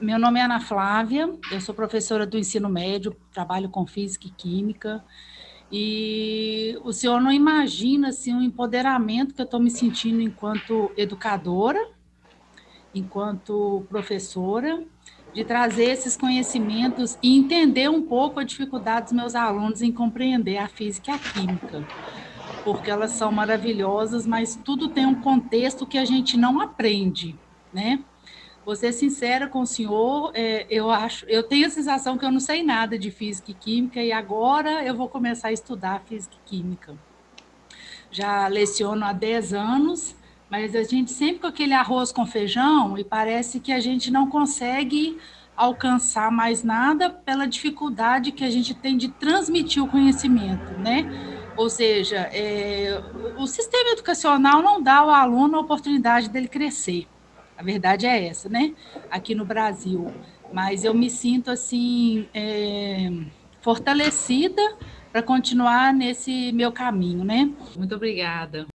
Meu nome é Ana Flávia, eu sou professora do ensino médio, trabalho com física e química, e o senhor não imagina assim, o empoderamento que eu estou me sentindo enquanto educadora, enquanto professora, de trazer esses conhecimentos e entender um pouco a dificuldade dos meus alunos em compreender a física e a química, porque elas são maravilhosas, mas tudo tem um contexto que a gente não aprende, né? Vou ser sincera com o senhor, é, eu acho, eu tenho a sensação que eu não sei nada de física e química e agora eu vou começar a estudar física e química. Já leciono há 10 anos, mas a gente sempre com aquele arroz com feijão e parece que a gente não consegue alcançar mais nada pela dificuldade que a gente tem de transmitir o conhecimento, né? Ou seja, é, o sistema educacional não dá ao aluno a oportunidade dele crescer. A verdade é essa, né? Aqui no Brasil. Mas eu me sinto, assim, é, fortalecida para continuar nesse meu caminho, né? Muito obrigada.